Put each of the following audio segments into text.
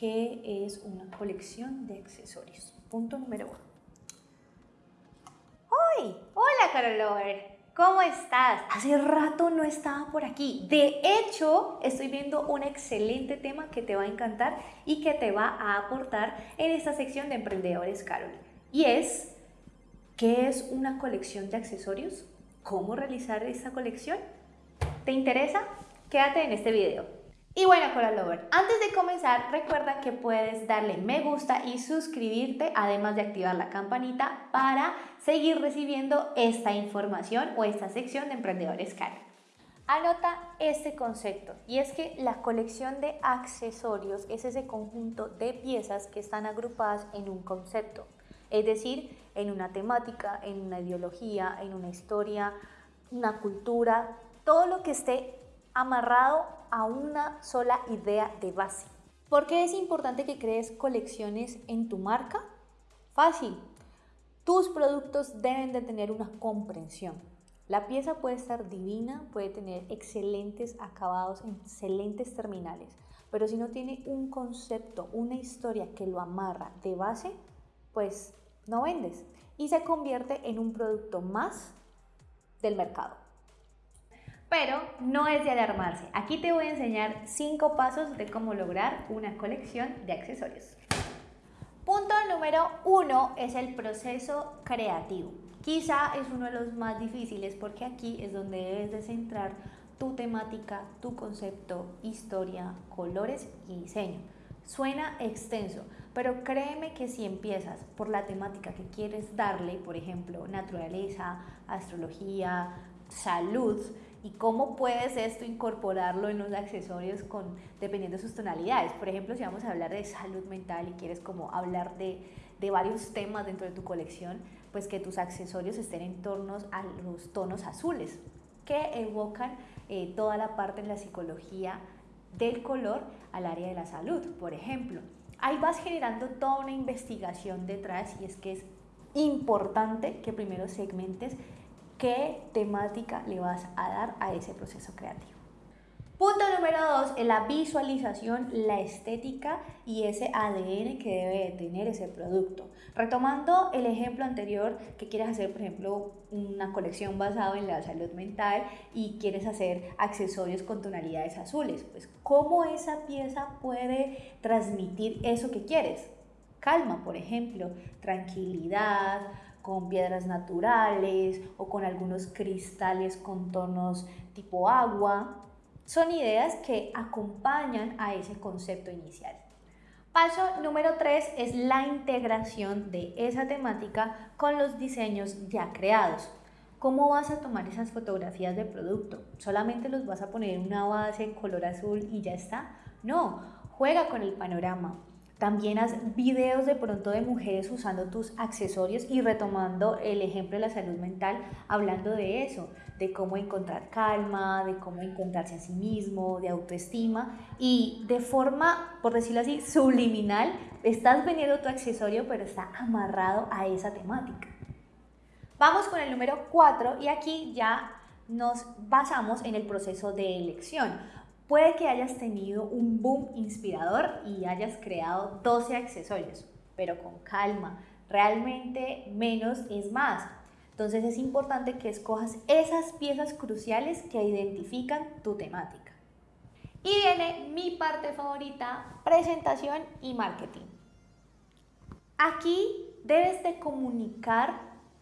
¿qué es una colección de accesorios? Punto número uno. ¡Hoy! Hola, Carol Lover. ¿Cómo estás? Hace rato no estaba por aquí. De hecho, estoy viendo un excelente tema que te va a encantar y que te va a aportar en esta sección de Emprendedores Carol. Y es, ¿qué es una colección de accesorios? ¿Cómo realizar esta colección? ¿Te interesa? Quédate en este video. Y bueno, Coral Lover, antes de comenzar, recuerda que puedes darle me gusta y suscribirte, además de activar la campanita para seguir recibiendo esta información o esta sección de Emprendedores Car. Anota este concepto y es que la colección de accesorios es ese conjunto de piezas que están agrupadas en un concepto, es decir, en una temática, en una ideología, en una historia, una cultura, todo lo que esté amarrado a una sola idea de base. ¿Por qué es importante que crees colecciones en tu marca? Fácil. Tus productos deben de tener una comprensión. La pieza puede estar divina, puede tener excelentes acabados, excelentes terminales, pero si no tiene un concepto, una historia que lo amarra de base, pues no vendes y se convierte en un producto más del mercado. Pero no es de alarmarse. Aquí te voy a enseñar 5 pasos de cómo lograr una colección de accesorios. Punto número 1 es el proceso creativo. Quizá es uno de los más difíciles porque aquí es donde debes de centrar tu temática, tu concepto, historia, colores y diseño. Suena extenso, pero créeme que si empiezas por la temática que quieres darle, por ejemplo, naturaleza, astrología, salud, y cómo puedes esto incorporarlo en los accesorios con, dependiendo de sus tonalidades. Por ejemplo, si vamos a hablar de salud mental y quieres como hablar de, de varios temas dentro de tu colección, pues que tus accesorios estén en torno a los tonos azules, que evocan eh, toda la parte en la psicología del color al área de la salud, por ejemplo. Ahí vas generando toda una investigación detrás y es que es importante que primero segmentes qué temática le vas a dar a ese proceso creativo. Punto número dos la visualización, la estética y ese ADN que debe tener ese producto. Retomando el ejemplo anterior, que quieres hacer, por ejemplo, una colección basada en la salud mental y quieres hacer accesorios con tonalidades azules, pues ¿cómo esa pieza puede transmitir eso que quieres? Calma, por ejemplo, tranquilidad, con piedras naturales o con algunos cristales con tonos tipo agua. Son ideas que acompañan a ese concepto inicial. Paso número 3 es la integración de esa temática con los diseños ya creados. ¿Cómo vas a tomar esas fotografías de producto? ¿Solamente los vas a poner en una base en color azul y ya está? No, juega con el panorama, también haz videos de pronto de mujeres usando tus accesorios y retomando el ejemplo de la salud mental, hablando de eso, de cómo encontrar calma, de cómo encontrarse a sí mismo, de autoestima y de forma, por decirlo así, subliminal, estás vendiendo tu accesorio pero está amarrado a esa temática. Vamos con el número 4 y aquí ya nos basamos en el proceso de elección. Puede que hayas tenido un boom inspirador y hayas creado 12 accesorios, pero con calma. Realmente menos es más. Entonces es importante que escojas esas piezas cruciales que identifican tu temática. Y viene mi parte favorita, presentación y marketing. Aquí debes de comunicar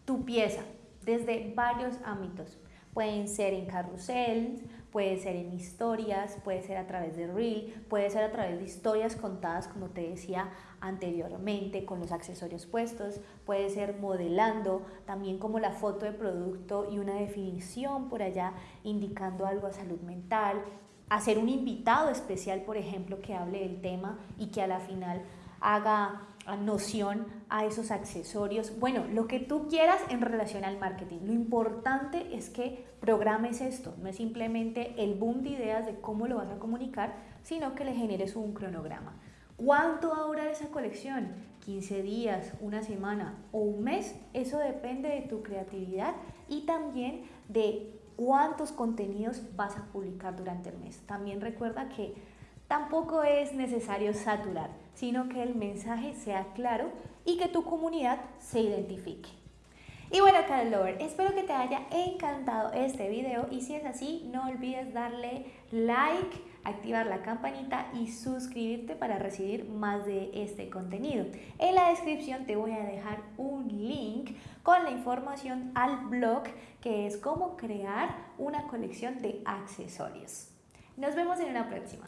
tu pieza desde varios ámbitos. Pueden ser en carrusel, puede ser en historias, puede ser a través de reel, puede ser a través de historias contadas, como te decía anteriormente, con los accesorios puestos, puede ser modelando, también como la foto de producto y una definición por allá indicando algo a salud mental, hacer un invitado especial, por ejemplo, que hable del tema y que a la final haga noción a esos accesorios. Bueno, lo que tú quieras en relación al marketing. Lo importante es que programes esto. No es simplemente el boom de ideas de cómo lo vas a comunicar, sino que le generes un cronograma. ¿Cuánto va a durar esa colección? 15 días, una semana o un mes. Eso depende de tu creatividad y también de cuántos contenidos vas a publicar durante el mes. También recuerda que tampoco es necesario saturar sino que el mensaje sea claro y que tu comunidad se identifique. Y bueno, Carol espero que te haya encantado este video y si es así, no olvides darle like, activar la campanita y suscribirte para recibir más de este contenido. En la descripción te voy a dejar un link con la información al blog que es cómo crear una colección de accesorios. Nos vemos en una próxima.